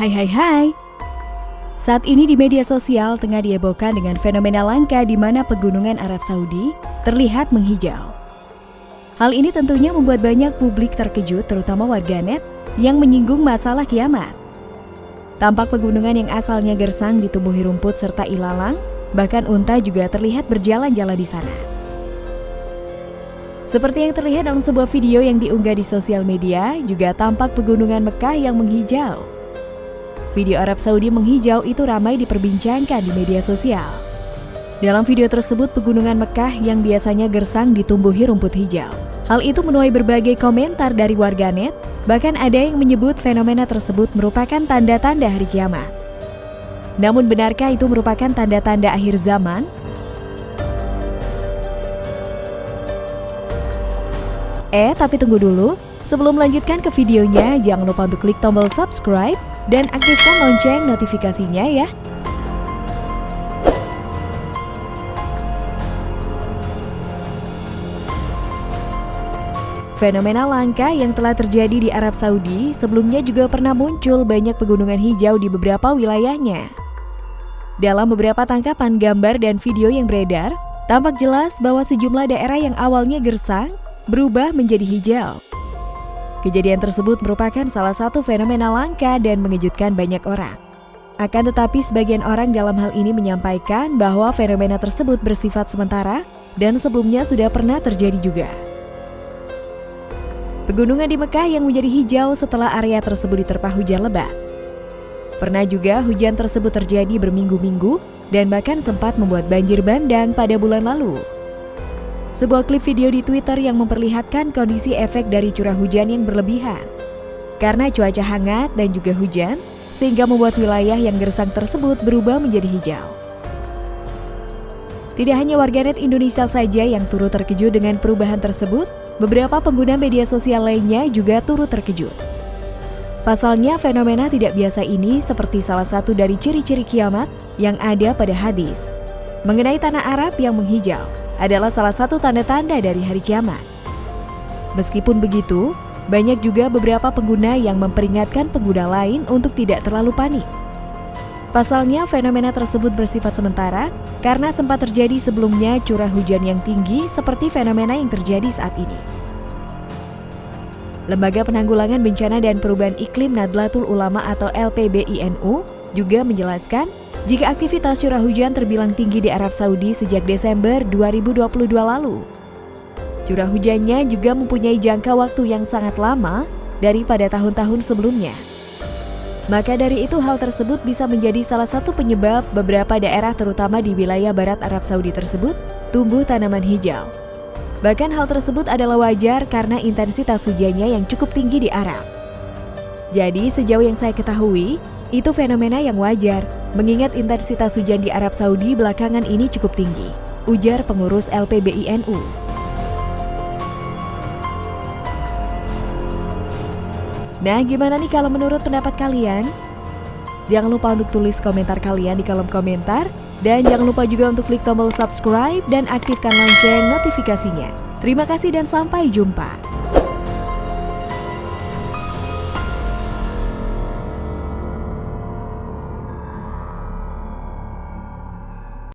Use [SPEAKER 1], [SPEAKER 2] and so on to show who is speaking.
[SPEAKER 1] Hai hai hai. Saat ini di media sosial tengah dihebohkan dengan fenomena langka di mana pegunungan Arab Saudi terlihat menghijau. Hal ini tentunya membuat banyak publik terkejut terutama warganet yang menyinggung masalah kiamat. Tampak pegunungan yang asalnya gersang ditumbuhi rumput serta ilalang, bahkan unta juga terlihat berjalan-jalan di sana. Seperti yang terlihat dalam sebuah video yang diunggah di sosial media, juga tampak pegunungan Mekah yang menghijau. Video Arab Saudi menghijau itu ramai diperbincangkan di media sosial. Dalam video tersebut, pegunungan Mekah yang biasanya gersang ditumbuhi rumput hijau. Hal itu menuai berbagai komentar dari warganet, bahkan ada yang menyebut fenomena tersebut merupakan tanda-tanda hari kiamat. Namun benarkah itu merupakan tanda-tanda akhir zaman? Eh, tapi tunggu dulu. Sebelum melanjutkan ke videonya, jangan lupa untuk klik tombol subscribe dan aktifkan lonceng notifikasinya ya. Fenomena langka yang telah terjadi di Arab Saudi sebelumnya juga pernah muncul banyak pegunungan hijau di beberapa wilayahnya. Dalam beberapa tangkapan gambar dan video yang beredar, tampak jelas bahwa sejumlah daerah yang awalnya gersang berubah menjadi hijau. Kejadian tersebut merupakan salah satu fenomena langka dan mengejutkan banyak orang. Akan tetapi sebagian orang dalam hal ini menyampaikan bahwa fenomena tersebut bersifat sementara dan sebelumnya sudah pernah terjadi juga. Pegunungan di Mekah yang menjadi hijau setelah area tersebut diterpa hujan lebat. Pernah juga hujan tersebut terjadi berminggu-minggu dan bahkan sempat membuat banjir bandang pada bulan lalu. Sebuah klip video di Twitter yang memperlihatkan kondisi efek dari curah hujan yang berlebihan. Karena cuaca hangat dan juga hujan, sehingga membuat wilayah yang gersang tersebut berubah menjadi hijau. Tidak hanya warganet Indonesia saja yang turut terkejut dengan perubahan tersebut, beberapa pengguna media sosial lainnya juga turut terkejut. Pasalnya, fenomena tidak biasa ini seperti salah satu dari ciri-ciri kiamat yang ada pada hadis mengenai tanah Arab yang menghijau adalah salah satu tanda-tanda dari hari kiamat. Meskipun begitu, banyak juga beberapa pengguna yang memperingatkan pengguna lain untuk tidak terlalu panik. Pasalnya, fenomena tersebut bersifat sementara karena sempat terjadi sebelumnya curah hujan yang tinggi seperti fenomena yang terjadi saat ini. Lembaga Penanggulangan Bencana dan Perubahan Iklim Nadlatul Ulama atau LPBINU juga menjelaskan jika aktivitas curah hujan terbilang tinggi di Arab Saudi sejak Desember 2022 lalu. Curah hujannya juga mempunyai jangka waktu yang sangat lama daripada tahun-tahun sebelumnya. Maka dari itu hal tersebut bisa menjadi salah satu penyebab beberapa daerah terutama di wilayah barat Arab Saudi tersebut tumbuh tanaman hijau. Bahkan hal tersebut adalah wajar karena intensitas hujannya yang cukup tinggi di Arab. Jadi sejauh yang saya ketahui, itu fenomena yang wajar, mengingat intensitas hujan di Arab Saudi belakangan ini cukup tinggi, ujar pengurus LPBINU. Nah, gimana nih kalau menurut pendapat kalian? Jangan lupa untuk tulis komentar kalian di kolom komentar, dan jangan lupa juga untuk klik tombol subscribe dan aktifkan lonceng notifikasinya. Terima kasih dan sampai jumpa.